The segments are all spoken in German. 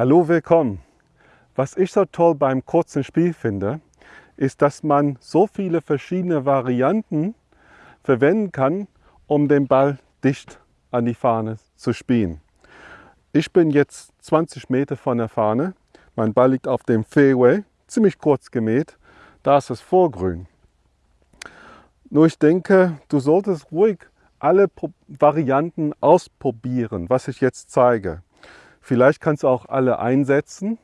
Hallo, willkommen. Was ich so toll beim kurzen Spiel finde, ist, dass man so viele verschiedene Varianten verwenden kann, um den Ball dicht an die Fahne zu spielen. Ich bin jetzt 20 Meter von der Fahne. Mein Ball liegt auf dem Fairway, ziemlich kurz gemäht. Da ist es vorgrün. Nur ich denke, du solltest ruhig alle Varianten ausprobieren, was ich jetzt zeige. Vielleicht kannst du auch alle einsetzen,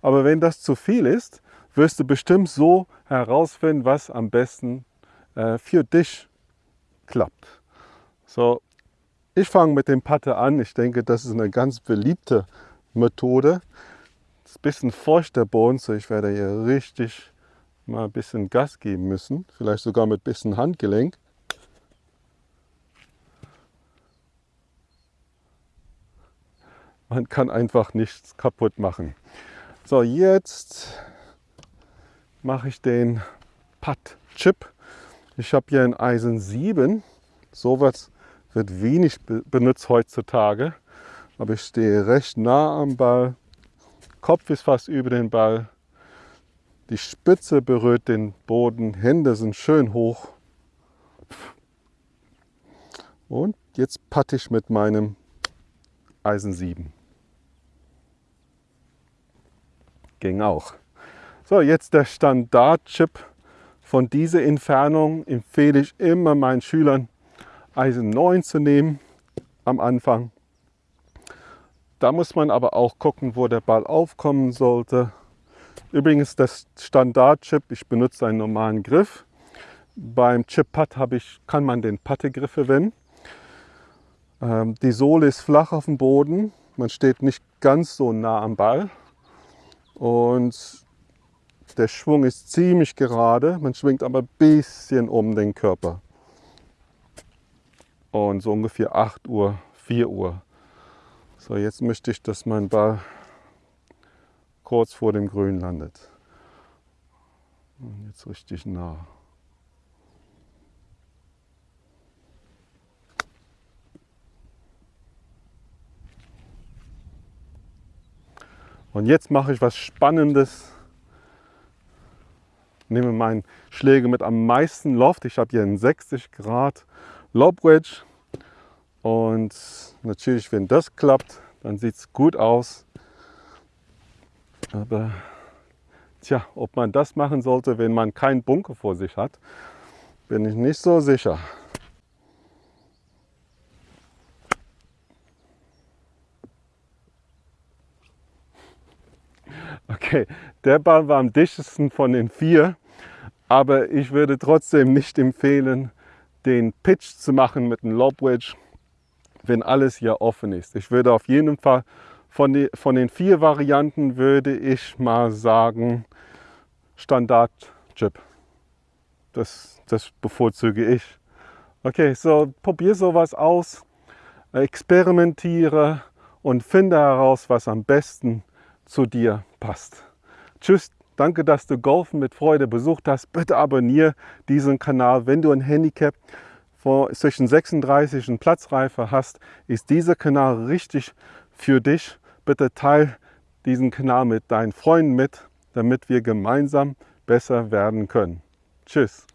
aber wenn das zu viel ist, wirst du bestimmt so herausfinden, was am besten äh, für dich klappt. So, ich fange mit dem Patte an. Ich denke, das ist eine ganz beliebte Methode. Es ist ein bisschen feucht der Boden, so ich werde hier richtig mal ein bisschen Gas geben müssen. Vielleicht sogar mit ein bisschen Handgelenk. Man kann einfach nichts kaputt machen. So, jetzt mache ich den Putt-Chip. Ich habe hier ein Eisen 7. Sowas wird wenig benutzt heutzutage. Aber ich stehe recht nah am Ball. Kopf ist fast über den Ball. Die Spitze berührt den Boden. Hände sind schön hoch. Und jetzt patte ich mit meinem Eisen 7. Ging auch. So, jetzt der Standard-Chip. Von dieser Entfernung empfehle ich immer meinen Schülern Eisen 9 zu nehmen am Anfang. Da muss man aber auch gucken, wo der Ball aufkommen sollte. Übrigens das Standard-Chip, ich benutze einen normalen Griff. Beim Chip-Putt kann man den Pattegriff verwenden. Ähm, die Sohle ist flach auf dem Boden. Man steht nicht ganz so nah am Ball. Und der Schwung ist ziemlich gerade. Man schwingt aber ein bisschen um den Körper und so ungefähr 8 Uhr, 4 Uhr. So, jetzt möchte ich, dass mein Ball kurz vor dem Grün landet. Und jetzt richtig nah. Und jetzt mache ich was Spannendes. Nehme meinen Schläger mit am meisten Loft. Ich habe hier einen 60 Grad Lob Wedge. Und natürlich, wenn das klappt, dann sieht es gut aus. Aber tja, ob man das machen sollte, wenn man keinen Bunker vor sich hat, bin ich nicht so sicher. Okay, der Ball war am dichtesten von den vier, aber ich würde trotzdem nicht empfehlen, den Pitch zu machen mit einem Lob Wedge, wenn alles hier offen ist. Ich würde auf jeden Fall von, die, von den vier Varianten würde ich mal sagen Standard Chip. Das, das bevorzuge ich. Okay, so probier sowas aus, experimentiere und finde heraus, was am besten zu dir passt. Tschüss, Danke, dass du Golfen mit Freude besucht hast. Bitte abonniere diesen Kanal. Wenn du ein Handicap zwischen 36 und Platzreife hast, ist dieser Kanal richtig für dich. Bitte teile diesen Kanal mit deinen Freunden mit, damit wir gemeinsam besser werden können. Tschüss.